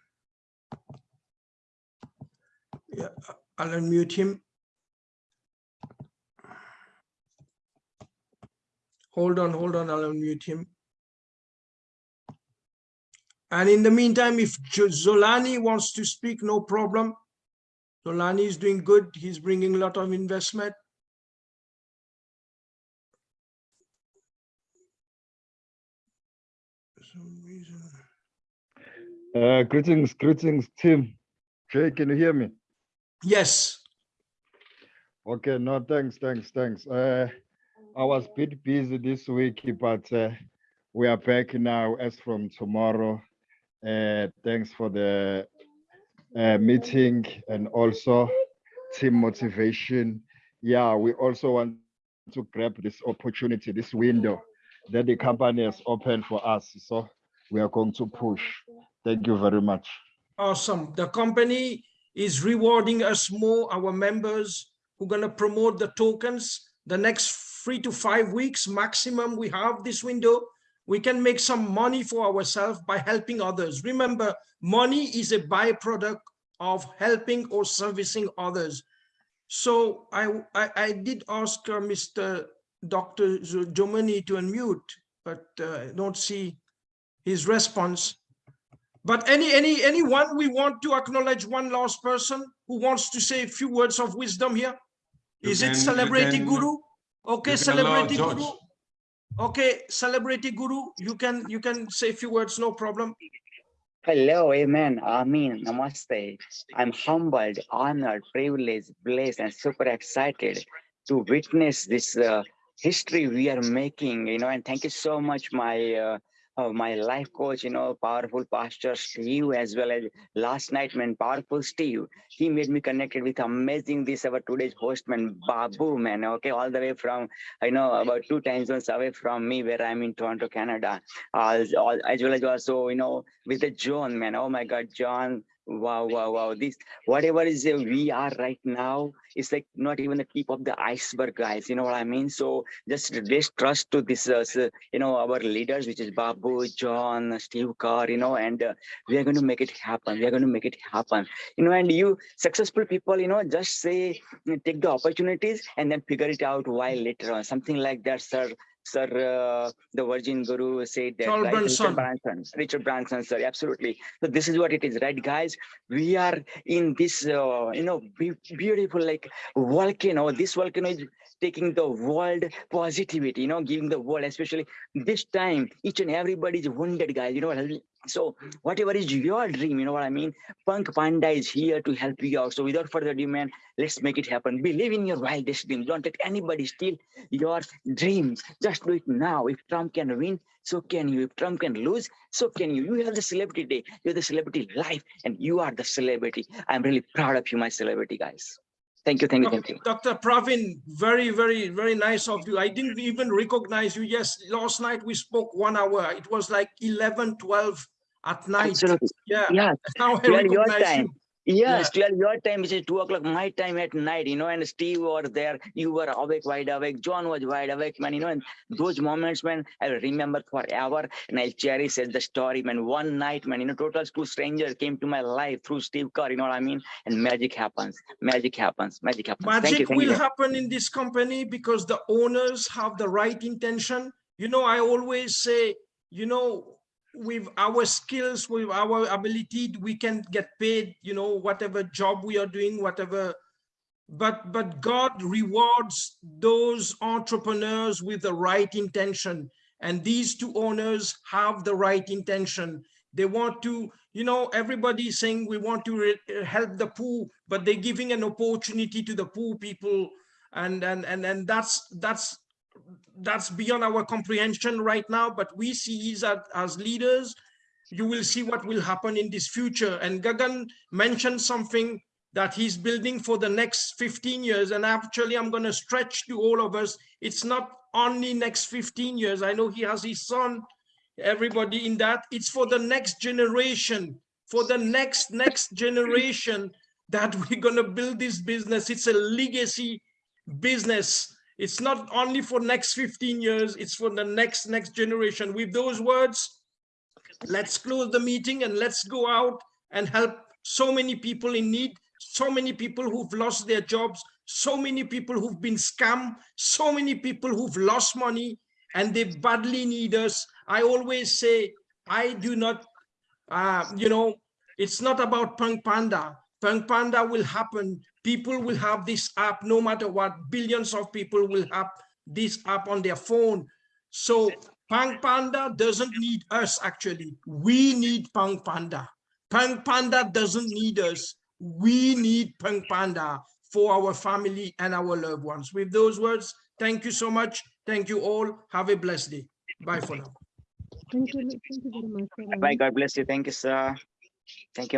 Yeah, I'll unmute him. Hold on, hold on, I'll unmute him. And in the meantime, if Zolani wants to speak, no problem. Zolani is doing good. He's bringing a lot of investment. For some reason. Uh, greetings, greetings, team. Jay, can you hear me? Yes. Okay, no, thanks, thanks, thanks. Uh, I was a bit busy this week, but uh, we are back now as from tomorrow. Uh, thanks for the uh, meeting and also team motivation. Yeah, we also want to grab this opportunity, this window that the company has opened for us. So we are going to push. Thank you very much. Awesome. The company is rewarding us more, our members who are going to promote the tokens. The next three to five weeks maximum we have this window. We can make some money for ourselves by helping others. Remember, money is a byproduct of helping or servicing others. So I, I, I did ask uh, Mr. Dr. Jomani to unmute, but uh, I don't see his response. But any any anyone we want to acknowledge one last person who wants to say a few words of wisdom here. Is it celebrity guru? Okay, you can allow celebrity guru. Okay, celebrity guru, you can you can say a few words, no problem. Hello, amen, amen, namaste. I'm humbled, honored, privileged, blessed, and super excited to witness this uh, history we are making, you know, and thank you so much, my uh, uh, my life coach, you know, powerful pastor Steve, as well as last night, man, powerful Steve. He made me connected with amazing this our today's host, man, Babu, man, okay, all the way from, I know, about two time zones away from me, where I'm in Toronto, Canada, uh, as well as also, you know, with the John, man. Oh my God, John. Wow, wow, wow. This whatever is uh, we are right now is like not even the tip of the iceberg, guys. You know what I mean? So just trust to this, uh, you know, our leaders, which is Babu, John, Steve Carr, you know, and uh, we are going to make it happen. We are going to make it happen. You know, and you successful people, you know, just say take the opportunities and then figure it out while later on. Something like that, sir. Sir, uh, the Virgin Guru said that, Charles right? Bronson. Richard Branson, Richard Branson, sir, absolutely. So this is what it is, right, guys? We are in this, uh, you know, beautiful like volcano. This volcano is taking the world positivity, you know, giving the world, especially this time, each and everybody is wounded, guys. You know what I mean? So whatever is your dream, you know what I mean? Punk Panda is here to help you out. So without further ado, man, let's make it happen. Believe in your wildest dreams. Don't let anybody steal your dreams. Just do it now. If Trump can win, so can you. If Trump can lose, so can you. You have the celebrity day. You have the celebrity life, and you are the celebrity. I'm really proud of you, my celebrity guys. Thank you, thank you, thank you. Dr. Pravin, very, very, very nice of you. I didn't even recognize you. Yes, last night we spoke one hour. It was like 11, 12 at night. Absolutely. Yeah, Yeah, now I your time. you. Yes, clear your time, which is two o'clock my time at night, you know, and Steve was there. You were awake, wide awake. John was wide awake, man, you know, and those moments, man, I'll remember forever and I'll cherish as the story, man. One night, man, you know, total two strangers came to my life through Steve Carr, you know what I mean? And magic happens, magic happens, magic happens. thank you, Magic thank you. will happen in this company because the owners have the right intention. You know, I always say, you know, with our skills, with our ability, we can get paid, you know, whatever job we are doing, whatever. But but God rewards those entrepreneurs with the right intention. And these two owners have the right intention. They want to, you know, everybody saying we want to help the poor, but they're giving an opportunity to the poor people. And and and and that's that's that's beyond our comprehension right now, but we see that as leaders, you will see what will happen in this future. And Gagan mentioned something that he's building for the next 15 years. And actually, I'm going to stretch to all of us. It's not only next 15 years. I know he has his son, everybody in that. It's for the next generation, for the next, next generation that we're going to build this business. It's a legacy business. It's not only for next 15 years, it's for the next, next generation. With those words, let's close the meeting and let's go out and help so many people in need, so many people who've lost their jobs, so many people who've been scammed, so many people who've lost money and they badly need us. I always say, I do not, uh, you know, it's not about Punk Panda. Punk Panda will happen. People will have this app no matter what. Billions of people will have this app on their phone. So Punk Panda doesn't need us actually. We need Punk Panda. Punk Panda doesn't need us. We need Punk Panda for our family and our loved ones. With those words, thank you so much. Thank you all. Have a blessed day. Bye for now. Thank you, thank you very much. Bye. God bless you. Thank you, sir. Thank you.